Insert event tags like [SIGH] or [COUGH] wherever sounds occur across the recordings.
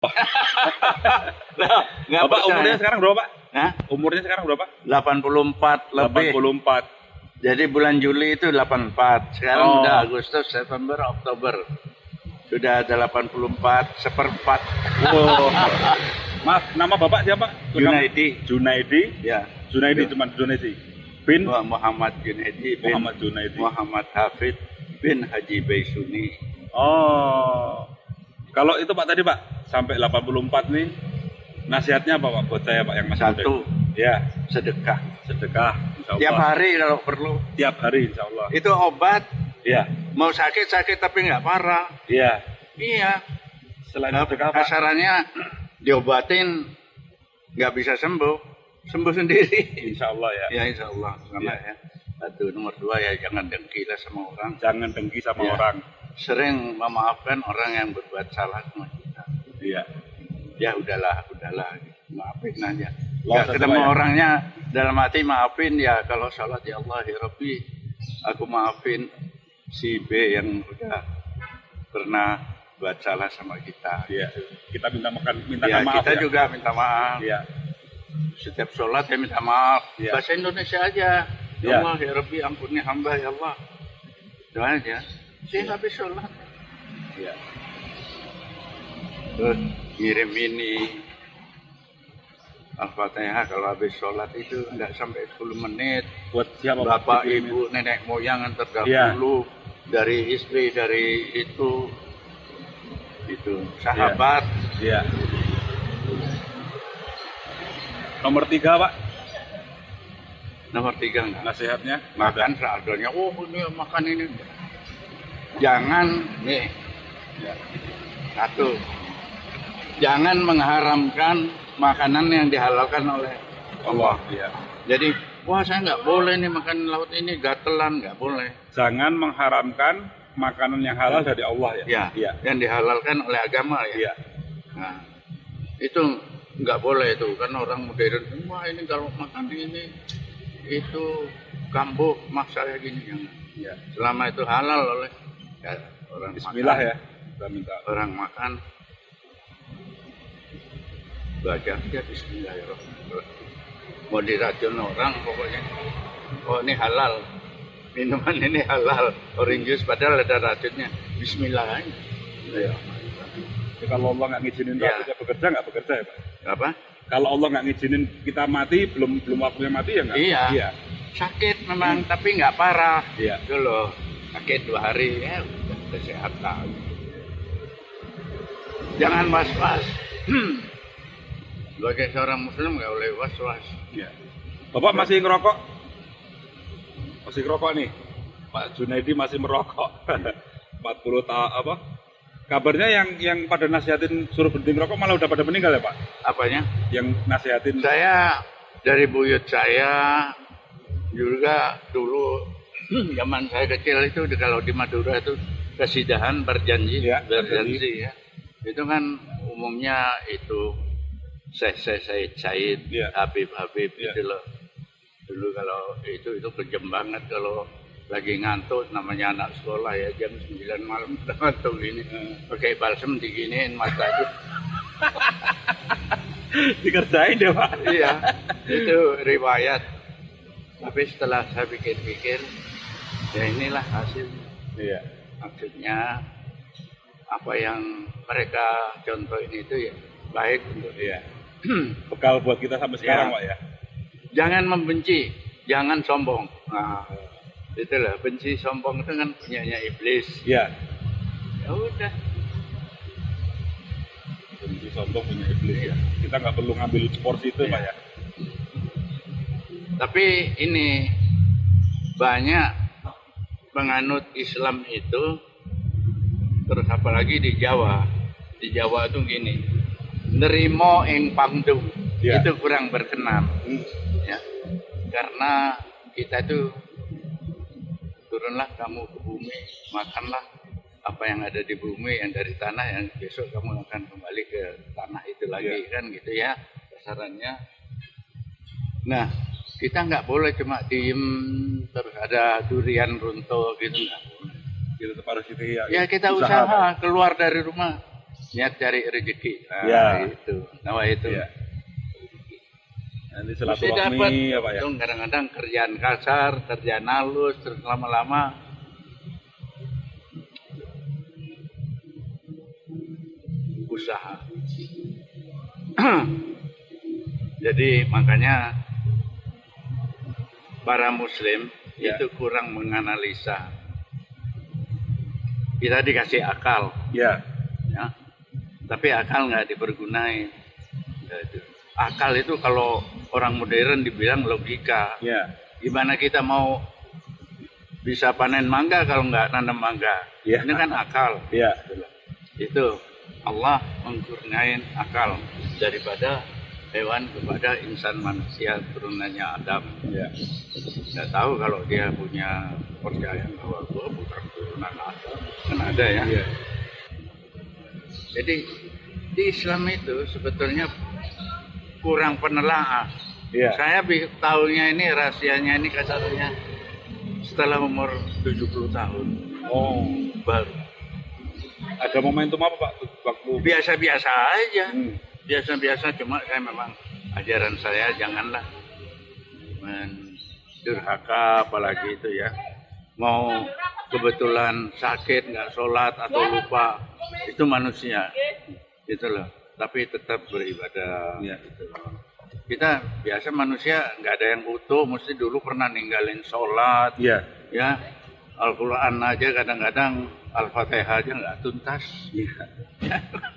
[LAUGHS] Nah, Bapak percaya. umurnya sekarang berapa Pak? Hah? Umurnya sekarang berapa? 84 lebih. 84. Jadi bulan Juli itu 84. Sekarang Oh. udah Agustus, September, Oktober. Sudah ada 84 seperempat. Wow. [LAUGHS] Maaf, nama Bapak siapa? Junaidi. Junaidi. Ya. Junaidi Ya. cuma Junaidi. Bin Muhammad Junaidi bin Muhammad Junaidi. Muhammad Hafid bin Haji Baisuni. Oh. Kalau itu Pak tadi Pak, sampai 84 nih nasihatnya apa Pak buat saya Pak yang masih Satu? Ya, sedekah. sedekah insya Tiap hari kalau perlu. Tiap hari insya Allah. Itu obat. Iya, Mau sakit-sakit tapi nggak parah. iya. Iya. Selain Nah, sedekah Pak, kasarannya diobatin nggak bisa sembuh. Sembuh sendiri. insya Allah ya. Ya insya Allah. Sama Iya. ya. Satu. Nomor dua ya jangan dengki lah sama orang. Jangan dengki sama Iya. orang. Sering memaafkan orang yang berbuat salah sama kita. Iya. Ya udahlah, udahlah. Maafin aja. Nggak satu ketemu ya. orangnya dalam hati maafin ya kalau sholat ya Allah ya Rabbi aku maafin si B yang udah pernah buat salah sama kita. Iya. Kita minta makan minta Ya, maaf kita ya. juga minta maaf. Iya. Setiap sholat ya minta maaf. Iya. Bahasa Indonesia aja. Ya Iya. Allah ya Rabbi ampuni hamba ya Allah. Itu aja. Saya habis sholat. Iya. Terus ngirim ini. Al-Fatihah kalau habis sholat itu nggak sampai 10 menit. Buat siapa Pak? Bapak, ibu, nenek moyang yang terdahulu. Dari istri, dari itu. Itu. Sahabat. Iya. Nomor tiga Pak, Nomor tiga enggak. nasihatnya. makan seadanya oh ini makan ini jangan nih Ya. satu jangan mengharamkan makanan yang dihalalkan oleh Allah Iya. jadi wah saya nggak boleh nih makan laut ini gatelan nggak boleh Jangan mengharamkan makanan yang halal dari Allah ya. ya Iya. yang dihalalkan oleh agama ya Iya. nah itu nggak boleh itu kan orang modern wah ini kalau makan ini itu kambuh maksa kayak gini Iya. selama itu halal oleh ya, orang Bismillah makan, ya. Kita minta. orang makan baca aja Bismillahirrahmanirrahim mau diracun orang pokoknya oh ini halal minuman ini halal orange juice padahal ada racunnya Bismillah aja. Iya. Jadi kalau Allah nggak ngizinin Iya. kita bekerja nggak bekerja ya Pak? apa Kalau Allah nggak ngizinin kita mati belum belum waktunya mati ya nggak? Iya. Iya. sakit memang tapi nggak parah Iya. itu loh sakit dua hari ya udah udah sehat lah jangan was was sebagai seorang muslim nggak boleh was was Iya. Bapak masih ngerokok? Masih ngerokok nih. Pak Junaidi masih merokok. [LAUGHS] 40 tahun apa? Kabarnya yang yang pada nasihatin suruh berhenti ngerokok malah udah pada meninggal ya Pak? apanya Yang nasihatin saya dari buyut saya juga dulu zaman saya kecil itu kalau di Madura itu kesidahan berjanji Iya, berjanji ya. Itu kan umumnya itu Syekh Syekh Said Said Iya. Habib Habib Iya. itu loh. Dulu kalau itu itu kejem banget kalau lagi ngantuk namanya anak sekolah ya jam 9 malam [LAUGHS] ngantuk ini pakai balsem diginiin mata itu [LAUGHS] dikerjain ya Pak? iya itu riwayat. Tapi setelah saya pikir-pikir ya inilah hasil Iya. maksudnya apa yang mereka contohin itu ya baik untuk Iya. [CLEARS THROAT] Bekal buat kita sampai sekarang Iya. Pak ya. jangan membenci jangan sombong nah itulah benci sombong itu kan punyanya iblis Iya. ya udah Benci sombong punya iblis ya. Kita nggak perlu ngambil porsi itu Iya. Pak ya. tapi ini banyak penganut Islam itu terus apalagi di Jawa di Jawa itu gini nerimo ing pangdu Iya. itu kurang berkenan Hmm. ya karena kita tuh turunlah kamu ke bumi makanlah apa yang ada di bumi yang dari tanah yang besok kamu akan kembali ke tanah itu lagi Iya. kan gitu ya sasarannya nah kita nggak boleh cuma diem terus ada durian runtuh gitu nggak boleh Kita tetap harus itu ya. ya kita Usaha, usaha, keluar dari rumah niat cari rezeki. Nah, Ya. itu. Nama itu. Iya. Nanti silaturahmi ya Pak ya. Kadang-kadang kerjaan kasar, kerjaan halus, terus lama-lama usaha. [CLEARS THROAT] Jadi makanya para muslim Ya. itu kurang menganalisa. Kita dikasih akal, Ya. ya. Tapi akal nggak dipergunain. Itu. Akal itu kalau orang modern dibilang logika. Ya. Gimana kita mau bisa panen mangga kalau nggak nanam mangga? Ya. Ini kan akal. Ya. Itu Allah mengkurniain akal daripada hewan kepada insan manusia turunannya Adam. Ya. Saya tahu kalau dia punya percaya bahwa gua bukan turunan Adam. Kan ada ya. Iya. Jadi di Islam itu sebetulnya kurang penelaah. Iya. Saya tahunya ini rahasianya ini kasarnya setelah umur 70 tahun Oh. baru. Ada momentum apa Pak waktu Biasa-biasa aja. Hmm. Biasa-biasa cuma saya memang ajaran saya janganlah mendurhaka apalagi itu ya. Mau kebetulan sakit nggak sholat atau lupa itu manusia gitu loh. Tapi tetap beribadah. Iya. gitu loh. Kita biasa manusia nggak ada yang utuh, mesti dulu pernah ninggalin sholat, Iya. ya Al-Quran aja kadang-kadang Al-Fatihah aja nggak tuntas. Iya.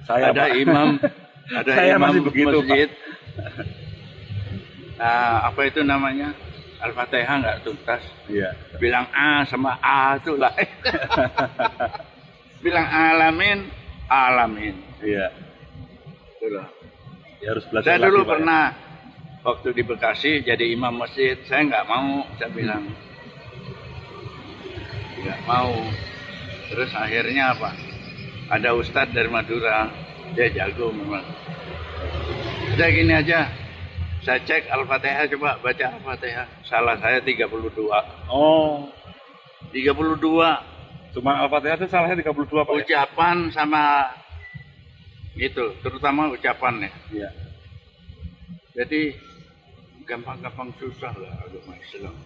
Saya ada Pak. imam, [LAUGHS] ada Saya imam masih begitu, masjid. Nah, [LAUGHS] apa itu namanya? Al-Fatihah nggak tuntas. Iya. Bilang A sama A itu lah. [LAUGHS] Bilang alamin, alamin. Iya. Itu loh. Ya harus belajar Saya lagi, dulu Pak, ya. pernah waktu di Bekasi jadi imam masjid, saya nggak mau, saya bilang nggak mau. Terus akhirnya apa? Ada ustadz dari Madura, dia jago memang. Udah gini aja, saya cek Al-Fatihah coba baca Al-Fatihah. Salah saya 32. Oh. 32 Cuma Al-Fatihah itu salahnya 32 Pak ya? ucapan sama itu, terutama ucapan ya. Iya. Jadi gampang-gampang susah lah agama Islam.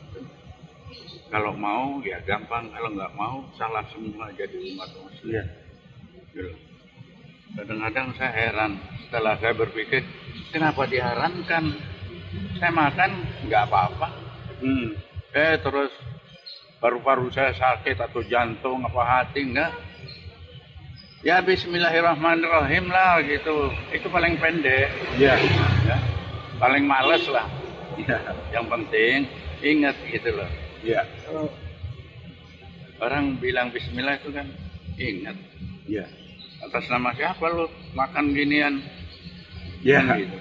Kalau mau ya gampang, kalau nggak mau salah semua jadi umat muslim. Iya. Gitu. Kadang-kadang saya heran setelah saya berpikir kenapa diharamkan? Saya makan nggak apa-apa. Hmm. Eh terus paru-paru saya sakit atau jantung apa hati enggak? Ya Bismillahirrahmanirrahim lah gitu. Itu paling pendek. Iya. ya. paling males lah Iya. yang penting ingat gitu loh Iya. orang bilang Bismillah itu kan ingat Iya. Atas nama siapa lu makan ginian Iya. Kan gitu